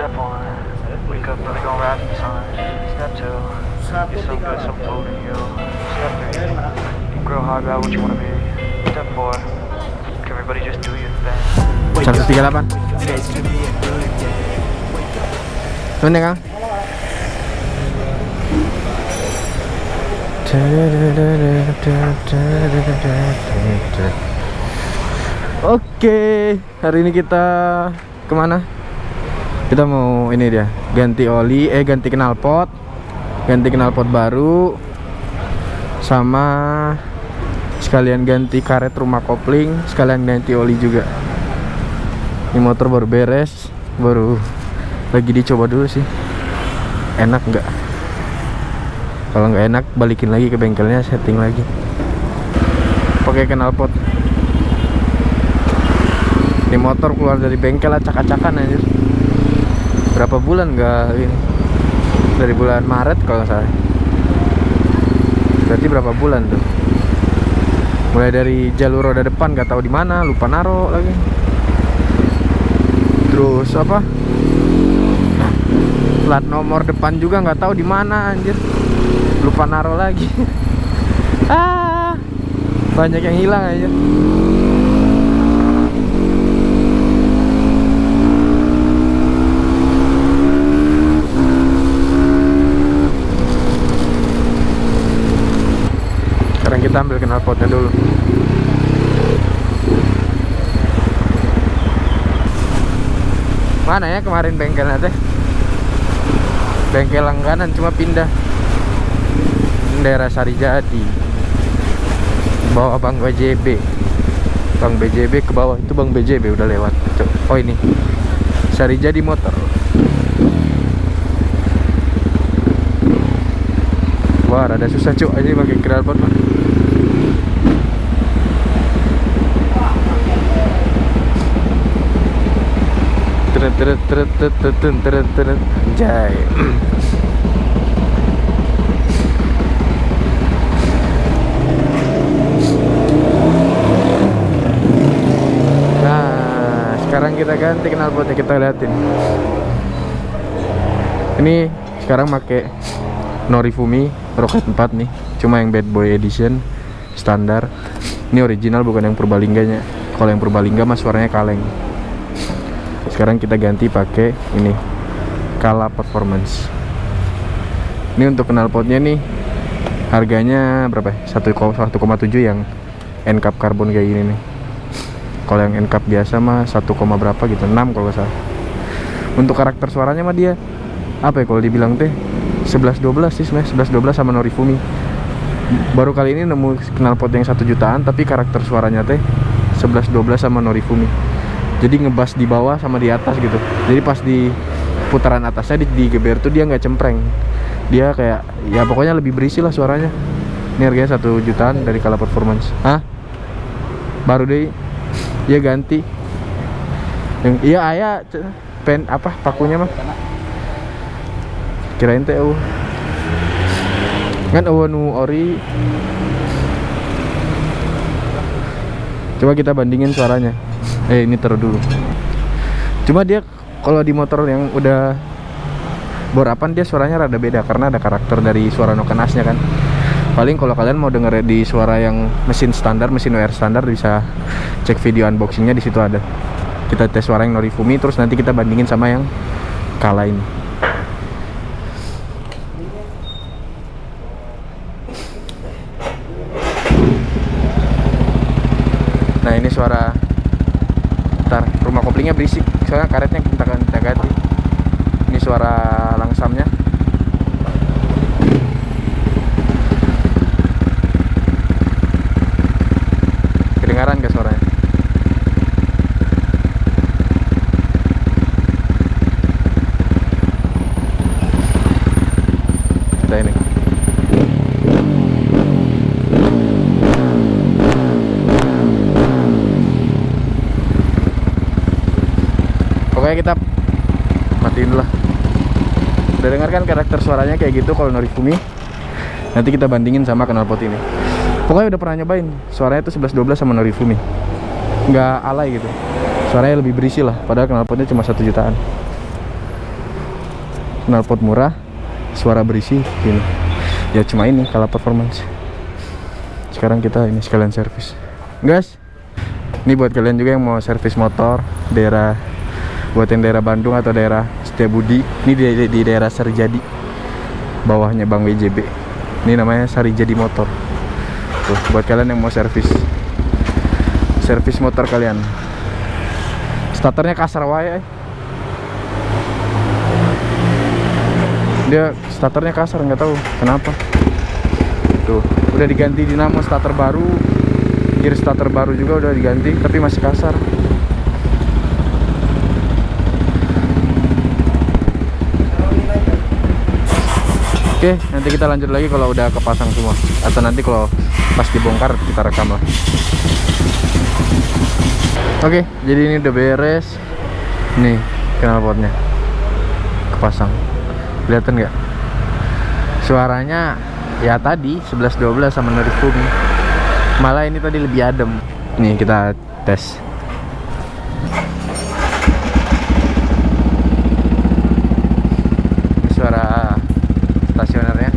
Step one, wake up early, gonna rise with the sun. Step two, get some good, some food in you. Step three, you grow hard about what you wanna be. Step four, everybody just do your thing. 138 Mana Kang? Oke, hari ini kita ke mana? Kita mau ini dia, ganti oli, eh ganti knalpot, ganti knalpot baru, sama sekalian ganti karet rumah kopling, sekalian ganti oli juga. Ini motor baru beres, baru lagi dicoba dulu sih. Enak nggak? Kalau nggak enak, balikin lagi ke bengkelnya, setting lagi. Pakai knalpot. Ini motor keluar dari bengkel acak-acakan aja. Berapa bulan nggak ini? Dari bulan Maret kalau salah. Berarti berapa bulan tuh? Mulai dari jalur roda depan nggak tahu di mana, lupa naro lagi. Terus apa? Plat nomor depan juga nggak tahu di mana anjir. Lupa naro lagi. ah, banyak yang hilang aja. Sekarang kita ambil knalpotnya dulu. Mana ya kemarin bengkelnya teh? Bengkel langganan cuma pindah daerah Sarijadi. Bawa Bang BJB. Bang BJB ke bawah itu Bang BJB udah lewat. Oh ini. Sarijadi motor. Wah, rada susah cuk aja pakai knalpot mah. Teret Nah, sekarang kita ganti knalpotnya kita liatin. Ini sekarang make Norifumi Rocket 4 nih, cuma yang bad boy edition standar. Ini original bukan yang Purbalingganya. Kalau yang Purbalingga mah suaranya kaleng. Sekarang kita ganti pakai ini Kala Performance. Ini untuk knalpotnya nih harganya berapa? ya? 1,7 yang N cup karbon kayak gini nih. Kalau yang N cup biasa mah 1, berapa gitu, 6 kalau salah. Untuk karakter suaranya mah dia apa ya kalau dibilang teh 11 12 sih sebenarnya 11 12 sama Norifumi. Baru kali ini nemu knalpot yang 1 jutaan tapi karakter suaranya teh 11 12 sama Norifumi. Jadi ngebas di bawah sama di atas gitu. Jadi pas di putaran atasnya di, di geber tuh dia nggak cempreng. Dia kayak ya pokoknya lebih berisi lah suaranya. Ini harganya 1 jutaan dari Kala Performance. Hah? Baru deh dia ganti. Yang iya ayah pen apa pakunya mah? Kirain teh eueuh. Kan eueuh nu ori. Coba kita bandingin suaranya. Eh ini taruh dulu. Cuma dia kalau di motor yang udah borapan dia suaranya rada beda karena ada karakter dari suara nokenasnya kan. Paling kalau kalian mau denger di suara yang mesin standar, mesin WR standar bisa cek video unboxingnya di situ ada. Kita tes suara yang Norifumi terus nanti kita bandingin sama yang Kala ini. Nah ini suara Ntar rumah koplingnya berisik. Soalnya karetnya kita, ganti. Ini suara langsamnya Kedengaran gak suaranya? Kita ini Pokoknya kita matiin lah. Udah dengar kan karakter suaranya kayak gitu kalau Norifumi? Nanti kita bandingin sama knalpot ini. Pokoknya udah pernah nyobain. Suaranya tuh 11 12 sama Norifumi. Nggak alay gitu. Suaranya lebih berisi lah, padahal knalpotnya cuma satu jutaan. knalpot murah suara berisi gini ya cuma ini kalah performance sekarang kita ini sekalian servis guys ini buat kalian juga yang mau servis motor daerah buat yang daerah Bandung atau daerah Setiabudi. Ini di, di, di daerah Sarijadi bawahnya Bang WJB ini namanya Sarijadi Motor. Tuh buat kalian yang mau servis. Servis motor kalian. Starternya kasar wae eh. dia starternya kasar nggak tahu kenapa. Tuh udah diganti dinamo starter baru. Gear starter baru juga udah diganti tapi masih kasar Oke, nanti kita lanjut lagi kalau udah kepasang semua. Atau nanti kalau pas dibongkar kita rekam lah. Oke, jadi ini udah beres. Nih, knalpotnya kepasang. Kelihatan nggak? Suaranya ya tadi 11-12 sama Norifumi. Malah ini tadi lebih adem. Nih kita tes. Ini suara stasionernya.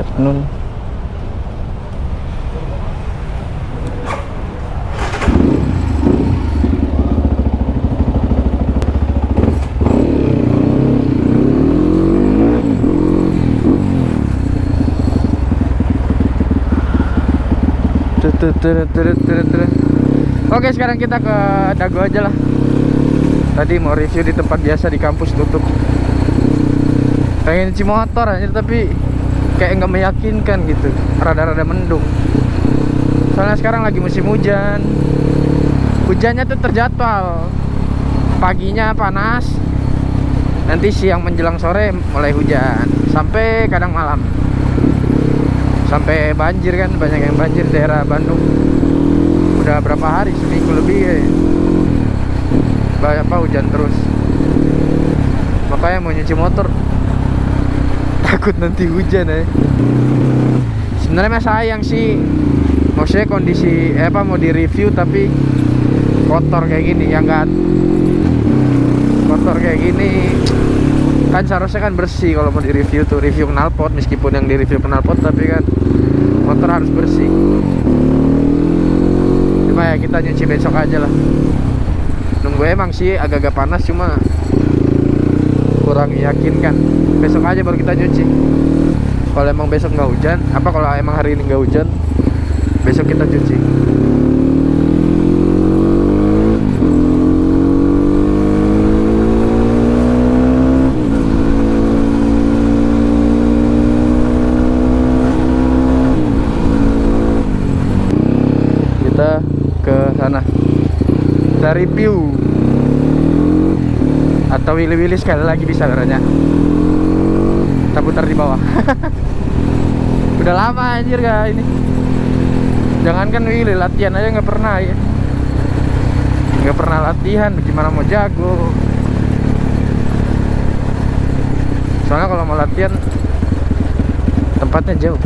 Cek nun. Oke sekarang kita ke Dago aja lah Tadi mau review di tempat biasa di kampus tutup Pengen cuci motor aja tapi kayak nggak meyakinkan gitu. Rada-rada mendung. Soalnya sekarang lagi musim hujan. Hujannya tuh terjadwal. Paginya panas. Nanti siang menjelang sore mulai hujan. Sampai kadang malam. Sampai banjir kan banyak yang banjir daerah Bandung. Udah berapa hari seminggu lebih ya. Banyak apa hujan terus. Makanya mau nyuci motor takut nanti hujan ya sebenarnya sayang sih. Maksudnya kondisi eh, apa mau di review tapi kotor kayak gini ya enggak? Kotor kayak gini kan seharusnya kan bersih kalau mau di review tuh review knalpot meskipun yang di review knalpot tapi kan motor harus bersih. Cuma ya kita nyuci besok aja lah. Nunggu emang sih agak-agak panas cuma kurang kan besok aja baru kita nyuci. Kalau emang besok nggak hujan apa kalau emang hari ini nggak hujan besok kita cuci. Kita ke sana. Kita review atau wili-wili sekali lagi bisa caranya. Kita putar di bawah. Udah lama anjir gak ini. Jangankan wili latihan aja nggak pernah ya. Nggak pernah latihan gimana mau jago? Soalnya kalau mau latihan tempatnya jauh.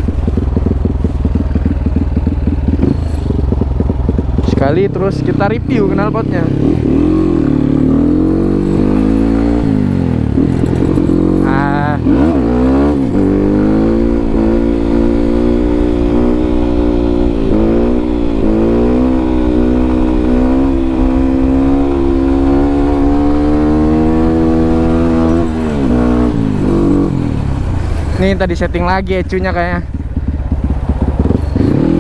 Sekali terus kita review knalpotnya ah Ini tadi setting lagi ecunya kayaknya.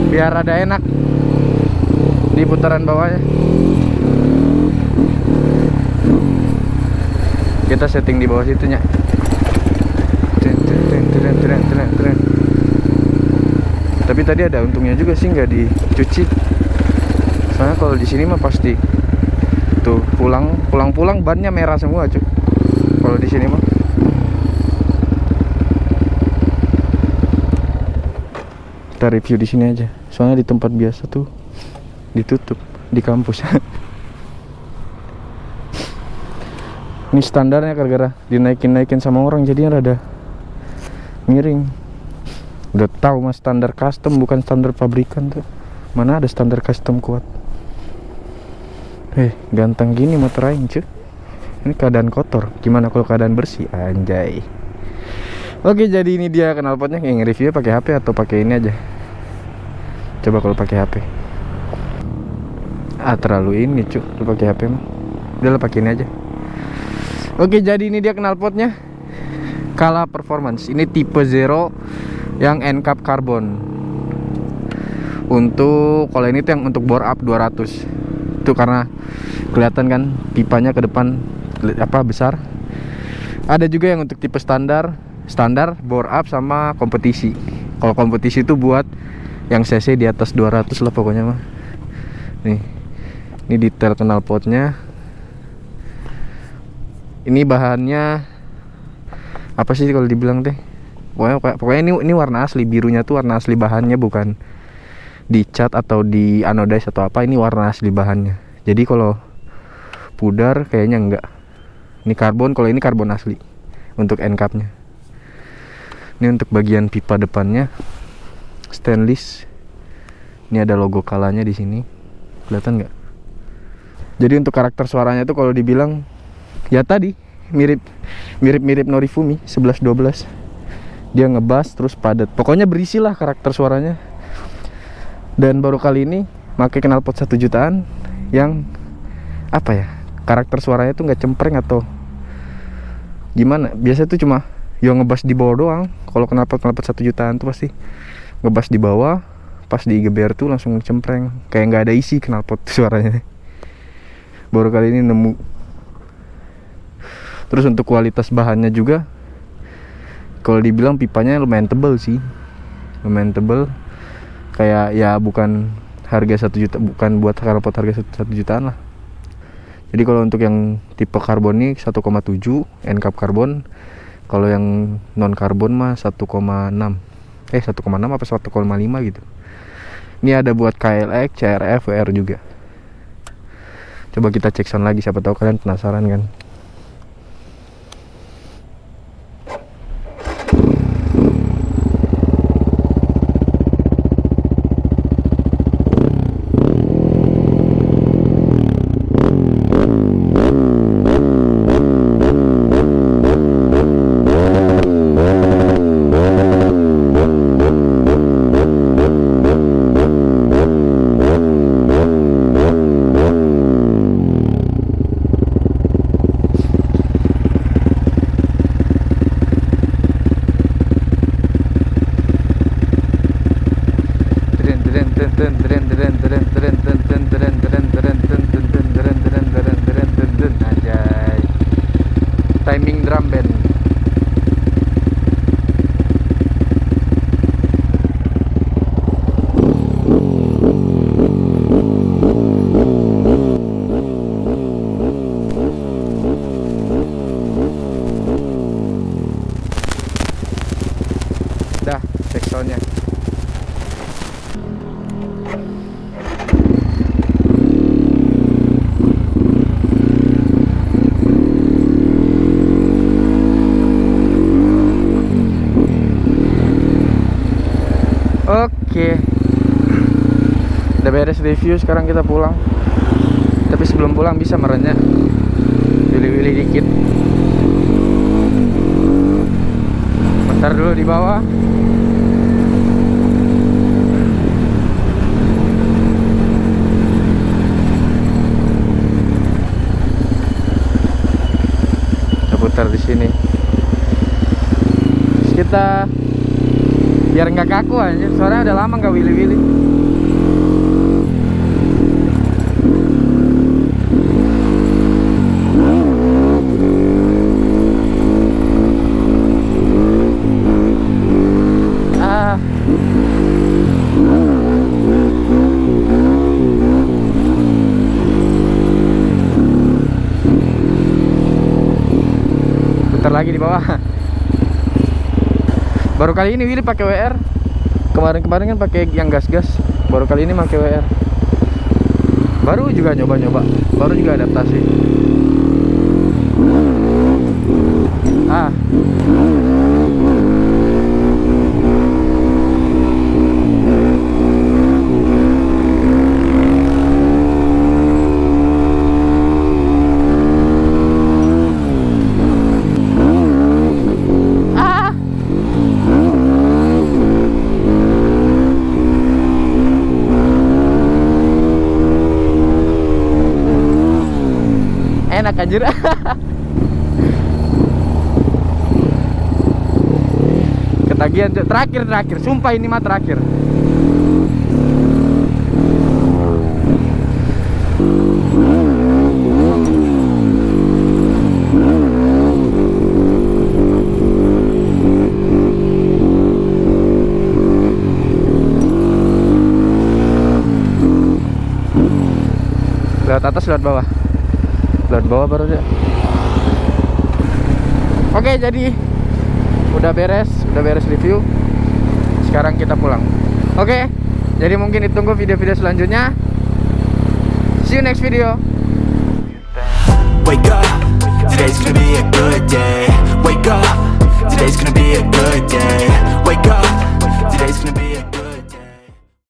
Biar ada enak Di putaran bawahnya. Kita setting di bawah situnya. Tapi tadi ada untungnya juga sih nggak dicuci. Soalnya kalau di sini mah pasti Tuh pulang pulang pulang bannya merah semua cuy kalau di sini mah kita review di sini aja. Soalnya di tempat biasa tuh ditutup di kampus. Ini standarnya gara-gara dinaikin-naikin sama orang jadinya rada miring. Udah tahu mas standar custom bukan standar pabrikan tuh. Mana ada standar custom kuat? Eh ganteng gini motor aing cuy. Ini keadaan kotor. Gimana kalau keadaan bersih? Anjay oke jadi ini dia knalpotnya yang review pakai HP atau pakai ini aja? Coba kalau pakai HP ah terlalu ini cuy lu pakai HP mah. Udah pakai ini aja. Oke jadi ini dia knalpotnya Kala Performance. Ini tipe zero yang N cap carbon. Untuk kalau ini tuh yang untuk bore up 200 itu karena kelihatan kan pipanya ke depan apa besar. Ada juga yang untuk tipe standar standar bore up sama kompetisi. Kalau kompetisi itu buat yang cc di atas 200 lah pokoknya mah. Nih ini detail knalpotnya ini bahannya apa sih kalau dibilang teh? Pokoknya, pokoknya ini ini warna asli birunya tuh warna asli bahannya bukan dicat atau di anodize atau apa ini warna asli bahannya. Jadi kalau pudar kayaknya enggak. Ini karbon kalau ini karbon asli untuk end capnya ini untuk bagian pipa depannya. Stainless. Ini ada logo kalanya di sini. Kelihatan nggak? Jadi untuk karakter suaranya tuh kalau dibilang ya tadi mirip mirip mirip Norifumi 11 12 dia ngebas terus padat. Pokoknya berisi lah karakter suaranya. Dan baru kali ini pakai knalpot satu jutaan yang apa ya karakter suaranya tuh nggak cempreng atau gimana? Biasa tuh cuma yang ngebas di bawah doang. Kalau knalpot knalpot satu jutaan tuh pasti ngebas di bawah. Pas digeber tuh langsung cempreng. Kayak nggak ada isi knalpot suaranya. Baru kali ini nemu. Terus untuk kualitas bahannya juga kalau dibilang pipanya lumayan tebel sih. Lumayan tebel. Kayak ya bukan harga satu juta bukan buat knalpot harga satu jutaan lah. Jadi kalau untuk yang tipe karbon ini 1,7 N cap karbon kalau yang non karbon mah 1,6 eh 1,6 apa 1,5 gitu. Ini ada buat KLX, CRF, WR juga. Coba kita cek sound lagi siapa tahu kalian penasaran kan timing drum band Oke. Udah beres review sekarang kita pulang. Tapi sebelum pulang bisa merenyah Willy-willy dikit. Bentar dulu di bawah. Kita putar di sini. Terus kita biar nggak kaku aja soalnya udah lama nggak willy-willy. Ah. Lagi di bawah baru kali ini Willy pakai WR kemarin-kemarin kan pakai yang gas-gas. Baru kali ini pakai WR baru juga nyoba-nyoba. Baru juga adaptasi. Ah enak anjir. Ketagihan terakhir terakhir. Sumpah ini mah terakhir. Lewat atas lewat bawah bawah baru aja. Oke jadi udah beres udah beres review. Sekarang kita pulang. Oke jadi mungkin ditunggu video-video selanjutnya. See you next video